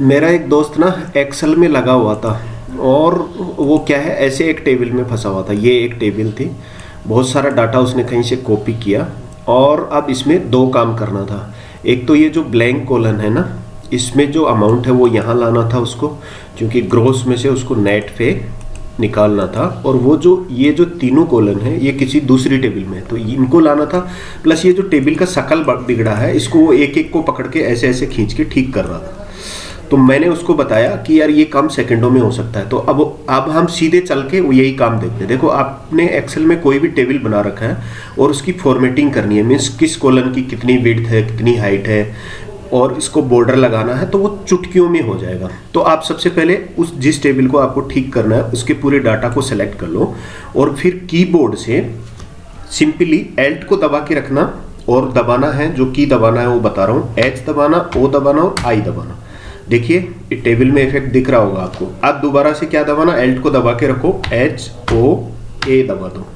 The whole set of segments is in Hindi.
मेरा एक दोस्त ना एक्सेल में लगा हुआ था और वो क्या है, ऐसे एक टेबल में फंसा हुआ था। ये एक टेबल थी। बहुत सारा डाटा उसने कहीं से कॉपी किया और अब इसमें दो काम करना था। एक तो ये जो ब्लैंक कॉलन है ना, इसमें जो अमाउंट है वो यहाँ लाना था उसको, क्योंकि ग्रोस में से उसको नेट पे निकालना था और वो जो, ये जो तीनों कॉलन है, ये किसी दूसरी टेबल में है। तो इनको लाना था प्लस ये जो टेबल का शकल बिगड़ा है, इसको वो एक एक को पकड़ के ऐसे ऐसे खींच के ठीक कर रहा था। तो मैंने उसको बताया कि यार ये काम सेकंडों में हो सकता है। तो अब अब हम सीधे चल के यही काम देखते हैं। देखो, आपने एक्सेल में कोई भी टेबल बना रखा है और उसकी फॉर्मेटिंग करनी है। मीन्स किस कॉलन की कितनी विड्थ है, कितनी हाइट है और इसको बॉर्डर लगाना है तो वो चुटकियों में हो जाएगा। तो आप सबसे पहले उस, जिस टेबल को आपको ठीक करना है, उसके पूरे डाटा को सेलेक्ट कर लो और फिर कीबोर्ड से सिंपली एल्ट को दबा के रखना और दबाना है, जो की दबाना है वो बता रहा हूँ। एच दबाना ओ दबाना और आई दबाना। देखिए टेबल में इफ़ेक्ट दिख रहा होगा आपको। अब दोबारा से क्या दबाना? एल्ट को दबा के रखो। एच ओ ए दबा दो।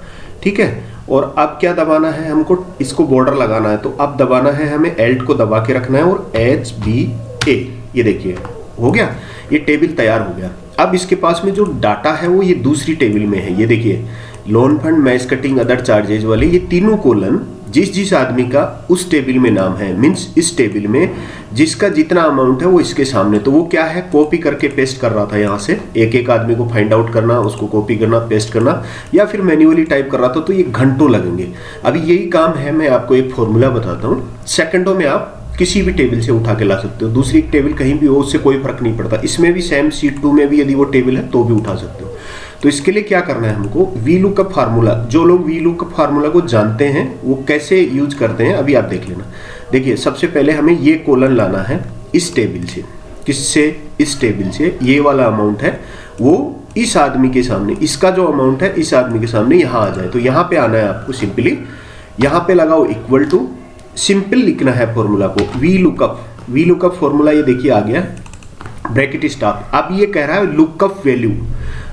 ठीक है? और अब क्या दबाना है हमको? इसको बॉर्डर लगाना है। तो अब दबाना है हमें एल्ट को दबा के रखना है और एच बी ए ये देखिए, हो गया? ये टेबल तैयार हो गया। अब इसके पास में जो डाटा है वो ये दूसरी टेबल में है। ये देखिए loan fund match cutting other charges वाले ये तीनों कोलन जिस जिस आदमी का उस टेबल में नाम है मीन्स इस टेबल में जिसका जितना अमाउंट है वो इसके सामने तो वो क्या है? कॉपी करके पेस्ट कर रहा था यहाँ से। एक एक आदमी को फाइंड आउट करना, उसको कॉपी करना पेस्ट करना, या फिर मैन्युअली टाइप कर रहा था तो ये घंटों लगेंगे। अभी यही काम है, मैं आपको एक फॉर्मूला बताता हूँ। सेकेंडों में आप किसी भी टेबल से उठा के ला सकते हो। दूसरी टेबल कहीं भी हो, उससे कोई फ़र्क नहीं पड़ता। इसमें भी सेम सीट टू में भी यदि वो टेबल है तो भी उठा सकते हो। तो इसके लिए क्या करना है हमको? वी लुक लुकअप फार्मूला जो लोग वी लुकअप फार्मूला को जानते हैं, वो कैसे यूज़ करते हैं, अभी आप देख लेना। देखिए, सबसे पहले हमें ये कोलन लाना है इस टेबल से। किससे? इस टेबल से। ये वाला अमाउंट है, वो इस आदमी के सामने, इसका जो अमाउंट है, इस आदमी के सामने यहाँ आ जाए। तो यहाँ पे आना है आपको सिंपली यहाँ पे लगाओ इक्वल टू सिंपल लिखना है फॉर्मूला को। V lookup V lookup formula ये देखिए आ गया। Bracket staff. अब ये कह रहा है लुकअप वैल्यू।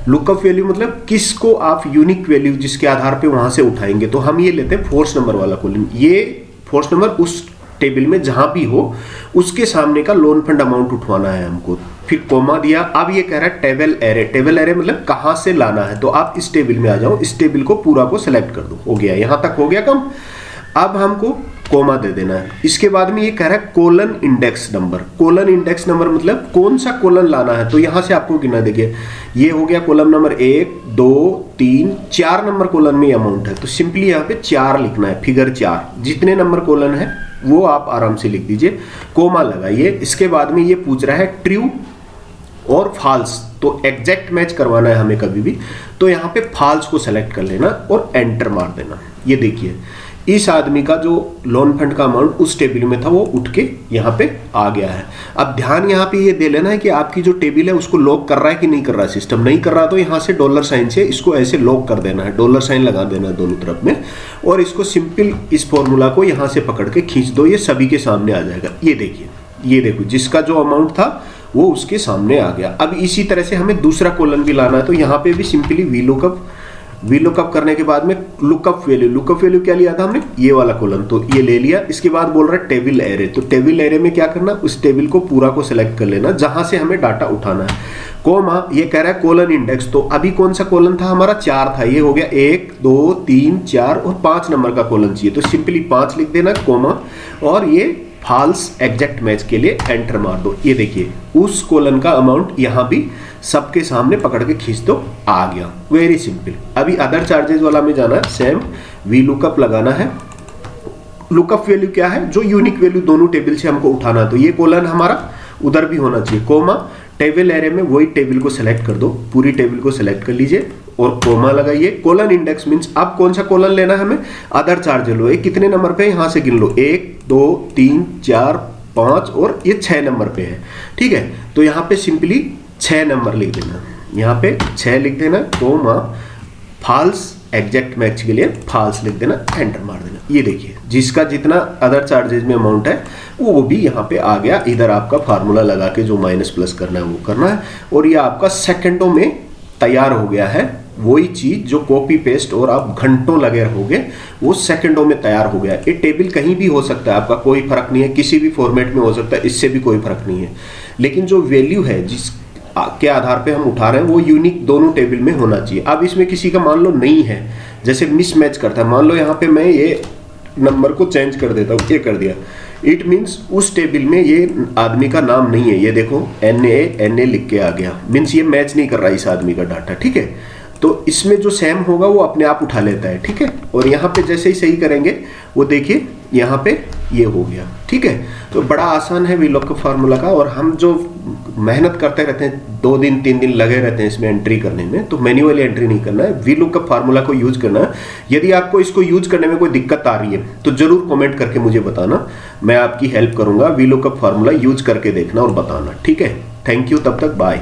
लुकअप वैल्यू मतलब किसको आप यूनिक वैल्यू जिसके आधार पे वहाँ से उठाएँगे? तो हम ये लेते हैं फोर्स नंबर वाला कॉलम ये फोर्स नंबर उस टेबल में जहाँ भी हो, उसके सामने का लोन फंड अमाउंट उठवाना है हमको। फिर कोमा दिया। अब ये कह रहा है टेबल एरे। टेबल एरे मतलब कहाँ से लाना है? तो आप इस टेबल में आ जाओ। इस टेबल को पूरा को सिलेक्ट कर दो। हो गया। यहाँ तक हो गया कम। अब हमको कोमा दे देना है। इसके बाद में ये कह रहा है colon index number. Colon index number मतलब कौन सा कोलन लाना है? तो यहाँ से आपको गिना देखिए। ये हो गया कॉलम नंबर एक, दो, तीन, चार नंबर कॉलन में अमाउंट है। तो सिंपली यहाँ पे चार लिखना है फिगर चार। जितने नंबर कॉलन है, वो आप आराम से लिख दीजिए। कोमा लगाइए। इसके बाद में ये पूछ रहा है ट्रू और फॉल्स तो एग्जैक्ट मैच करवाना है हमें कभी भी। तो यहाँ पे फॉल्स को सेलेक्ट कर लेना और एंटर मार देना। ये देखिए। इस आदमी का जो लोन फंड का अमाउंट उस टेबल में था, वो उठ के यहाँ पे आ गया है। अब ध्यान यहाँ पे ये दे लेना है कि आपकी जो टेबल है, उसको लॉक कर रहा है कि नहीं कर रहा है सिस्टम नहीं कर रहा तो यहाँ से डॉलर साइन से इसको ऐसे लॉक कर देना है। डॉलर साइन लगा देना है दोनों तरफ़ में और इसको सिंपल इस फॉर्मूला को यहाँ से पकड़ के खींच दो। ये सभी के सामने आ जाएगा। ये देखिए, ये देखो, जिसका जो अमाउंट था, वो उसके सामने आ गया। अब इसी तरह से हमें दूसरा कॉलन भी लाना है तो यहाँ पे भी simply V lookup V lookup करने के बाद में लुकअप वैल्यू लुकअप वैल्यू क्या लिया था हमने? ये वाला कॉलम तो ये ले लिया। इसके बाद बोल रहा है टेबल एरे तो टेबल एरे में क्या करना? उस टेबल को पूरा को सिलेक्ट कर लेना, जहाँ से हमें डाटा उठाना है। कोमा, ये कह रहा है कोलन इंडेक्स तो अभी कौन सा कोलन था? हमारा चार था। ये हो गया एक, दो, तीन, चार और पाँच नंबर का कोलन चाहिए। तो सिंपली पाँच लिख देना, कोमा, और ये फॉल्स एग्जैक्ट मैच के लिए एंटर मार दो। ये देखिए, उस कोलन का अमाउंट यहाँ भी सबके सामने पकड़ के खींच दो, आ गया। वेरी सिंपल अभी अदर चार्जेस वाला में जाना है। सेम वी लुकअप लगाना है। लुकअप वैल्यू क्या है? जो यूनिक वैल्यू दोनों टेबल से हमको उठाना है। तो ये कोलन हमारा उधर भी होना चाहिए। कोमा टेबल एरे में वही टेबल को सिलेक्ट कर दो। पूरी टेबल को सिलेक्ट कर लीजिए और कोमा लगाइए। कोलन इंडेक्स मींस अब कौन सा कोलन लेना है हमें? अदर चार्ज लो। ये कितने नंबर पे? यहाँ से गिन लो। एक, दो, तीन, चार, पाँच और ये छह नंबर पे है। ठीक है? तो यहाँ पे सिंपली छः नंबर लिख देना। यहाँ पे छः लिख देना कोमा फॉल्स एग्जैक्ट मैच के लिए फॉल्स लिख देना एंटर मार देना। ये देखिए। जिसका जितना अदर चार्जेज में अमाउंट है, वो भी यहाँ पे आ गया। इधर आपका फार्मूला लगा के जो माइनस प्लस करना है, वो करना है। और ये आपका सेकंडों में तैयार हो गया है। वही चीज़ जो कॉपी पेस्ट और आप घंटों लगे रहोगे, वो सेकंडों में तैयार हो गया। ये टेबल कहीं भी हो सकता है, आपका कोई फ़र्क नहीं है। किसी भी फॉर्मेट में हो सकता है, इससे भी कोई फ़र्क नहीं है। लेकिन जो वैल्यू है, जिस के आधार पे हम उठा रहे हैं, वो यूनिक दोनों टेबल में होना चाहिए। अब इसमें किसी का मान लो नहीं है। जैसे मिसमैच करता है। मान लो यहाँ पे मैं ये नंबर को चेंज कर देता हूँ, ये कर दिया। इट मीन्स उस टेबल में ये आदमी का नाम नहीं है, ये देखो एन ए एन ए लिख के आ गया। मीन्स ये मैच नहीं कर रहा इस आदमी का डाटा ठीक है? तो इसमें जो सेम होगा, वो अपने आप उठा लेता है, ठीक है? और यहाँ पे जैसे ही सही करेंगे, वो देखिए, यहाँ पे ये हो गया। ठीक है? तो बड़ा आसान है वीलॉक का फार्मूला का और हम जो मेहनत करते रहते हैं, दो दिन, तीन दिन लगे रहते हैं इसमें एंट्री करने में तो मैन्युअली एंट्री नहीं करना है। वी लुक का फार्मूला को यूज़ करना है। यदि आपको इसको यूज़ करने में कोई दिक्कत आ रही है तो ज़रूर कमेंट करके मुझे बताना। मैं आपकी हेल्प करूँगा। वी लुक का फार्मूला यूज़ करके देखना और बताना। ठीक है? थैंक यू तब तक बाय